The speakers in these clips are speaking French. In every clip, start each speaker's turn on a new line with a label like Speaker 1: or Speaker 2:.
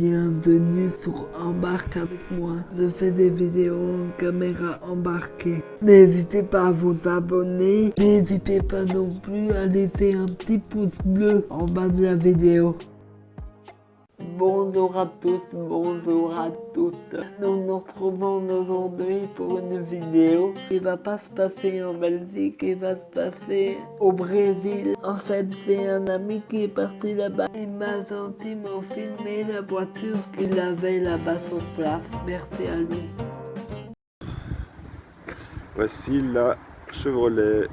Speaker 1: Bienvenue sur Embarque avec moi. Je fais des vidéos en caméra embarquée. N'hésitez pas à vous abonner. N'hésitez pas non plus à laisser un petit pouce bleu en bas de la vidéo. Bonjour à tous, bonjour à toutes. Nous nous retrouvons aujourd'hui pour une vidéo qui va pas se passer en Belgique, qui va se passer au Brésil. En fait, c'est un ami qui est parti là-bas. Il m'a gentiment filmé la voiture qu'il avait là-bas sur place. Merci à lui.
Speaker 2: Voici la Chevrolet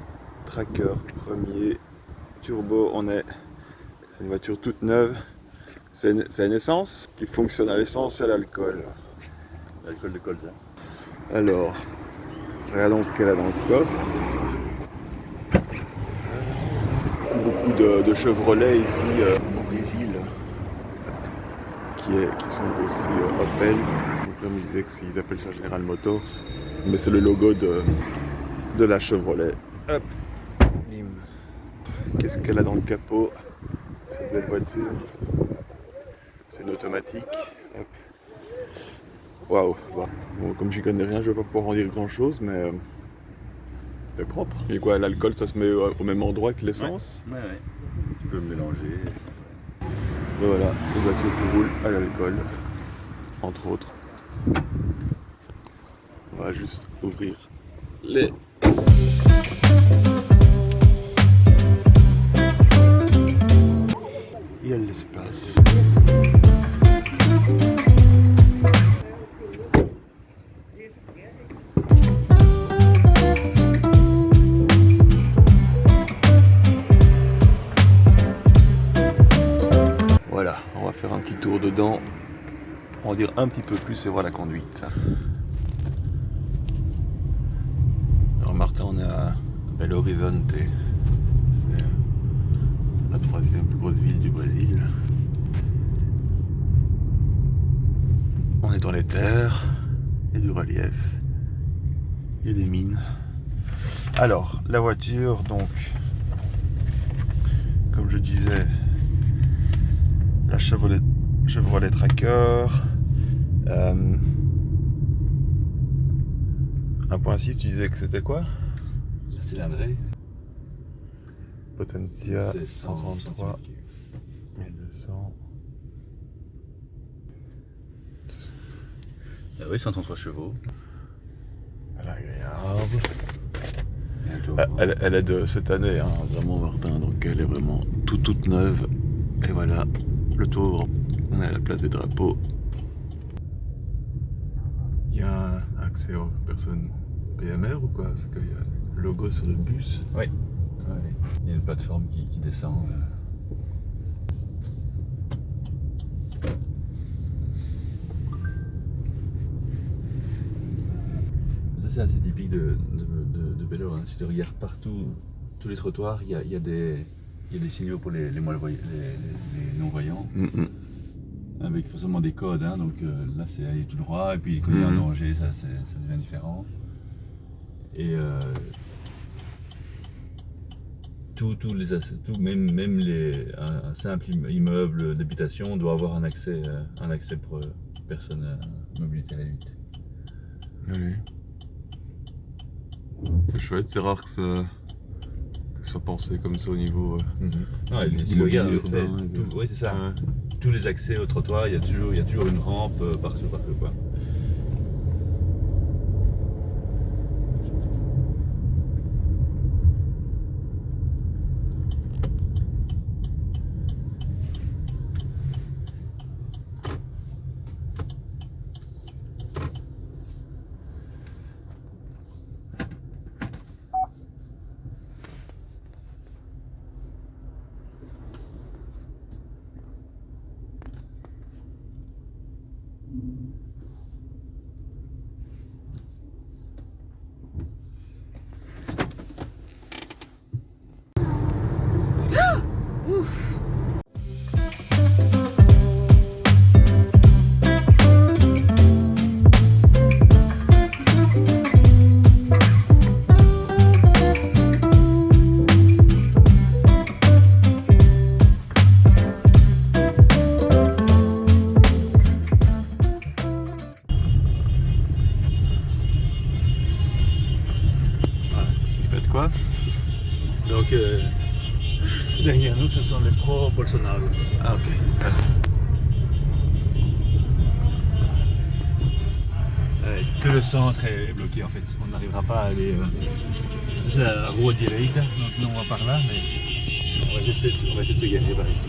Speaker 2: Tracker premier turbo. On est, c'est une voiture toute neuve. C'est une, essence qui fonctionne à l'essence et à l'alcool.
Speaker 3: L'alcool de colza.
Speaker 2: Alors, regardons ce qu'elle a dans le coffre. Beaucoup, beaucoup de, de Chevrolet ici euh, au Brésil qui, est, qui sont aussi euh, Opel. Comme ils disaient qu'ils appellent ça General Motors, mais c'est le logo de, de la Chevrolet. Hop. Qu'est-ce qu'elle a dans le capot Cette belle voiture? C'est une automatique. Hop. Waouh. Wow. Bon, comme j'y connais rien, je vais pas pouvoir en dire grand chose, mais euh, c'est propre. Et quoi, l'alcool, ça se met au, au même endroit que l'essence
Speaker 3: Ouais, ouais. Tu peux mélanger.
Speaker 2: Et voilà, une voiture qui roule à l'alcool, entre autres. On va juste ouvrir les. Il y a de l'espace. On va faire un petit tour dedans pour en dire un petit peu plus et voir la conduite. Alors Martin, on est à Belo Horizonte. C'est la troisième plus grosse ville du Brésil. On est dans les terres, il y a du relief, il y a des mines. Alors, la voiture, donc, comme je disais, la Chevrolet, Chevrolet Tracker. Euh, 1.6, tu disais que c'était quoi?
Speaker 3: La cylindrée.
Speaker 2: Potentia
Speaker 3: c'est
Speaker 2: 133 1200.
Speaker 3: Ah oui, 133 chevaux.
Speaker 2: Elle est agréable.
Speaker 3: Bientôt.
Speaker 2: Elle, elle- elle est de cette année, hein, vraiment Martin, donc elle est vraiment toute toute neuve. Et voilà, le tour, on est à la place des drapeaux. Il y a un accès aux personnes PMR ou quoi? Parce qu'il y a le logo sur le bus.
Speaker 3: Ouais, Il y a une plateforme qui, qui descend. euh. Ça c'est assez typique de, de, de, de Bello. hein. Si tu regardes partout, tous les trottoirs, il y a, il y a des, il y a des signaux pour les, les, non-voyants.
Speaker 2: Mm, mm.
Speaker 3: Avec forcément des codes, hein, donc euh, là c'est aller tout droit, et puis quand il y a un danger, ça, ça devient différent. Et euh, tous les, tout, même, même les, un, un simple imme- immeuble d'habitation doit avoir un accès, euh, un accès pour personnes à mobilité réduite.
Speaker 2: Allez. C'est chouette, c'est rare que ça, pensé comme ça au niveau. euh, Du urbain,
Speaker 3: tout-
Speaker 2: de-
Speaker 3: ouais, c'est ça.
Speaker 2: ouais.
Speaker 3: Tous les accès au trottoir, il y a toujours, il y a toujours une rampe euh, partout, partout quoi. pro-Bolsonaro.
Speaker 2: Ah ok.
Speaker 3: Euh, tout le centre est bloqué en fait. On n'arrivera pas à aller. Euh, c'est la rue direita, donc nous on va par là, mais on va essayer, de- on va essayer de se garer par ici.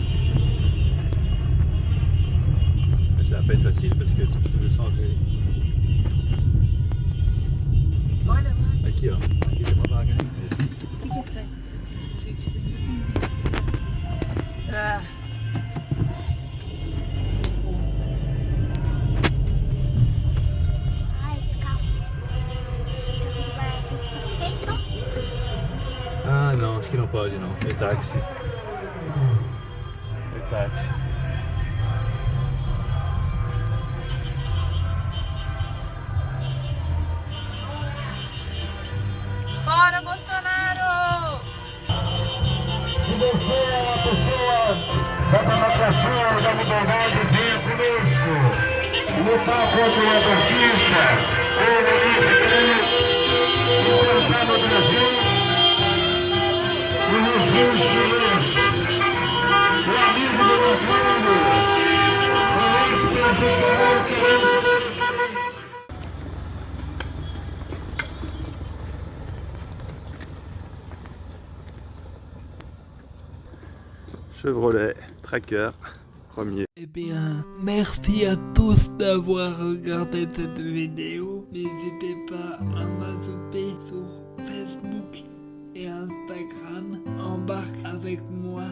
Speaker 3: Mais ça va pas être facile parce que tout, tout le centre est. Aqui ó. Aqui tem uma vaga, né? Esse.
Speaker 4: o que, que é site?
Speaker 5: Feito.
Speaker 3: Ah não, acho que não pode não. É táxi. É táxi.
Speaker 4: fora Bolsonaro!
Speaker 6: Da democracia e da liberdade venha conosco. Lutar contra o abortista, comunista,
Speaker 2: Chevrolet, Tracker, premier.
Speaker 1: Eh bien, merci à tous d'avoir regardé cette vidéo. N'hésitez pas à m'ajouter sur Facebook et Instagram. Embarque avec moi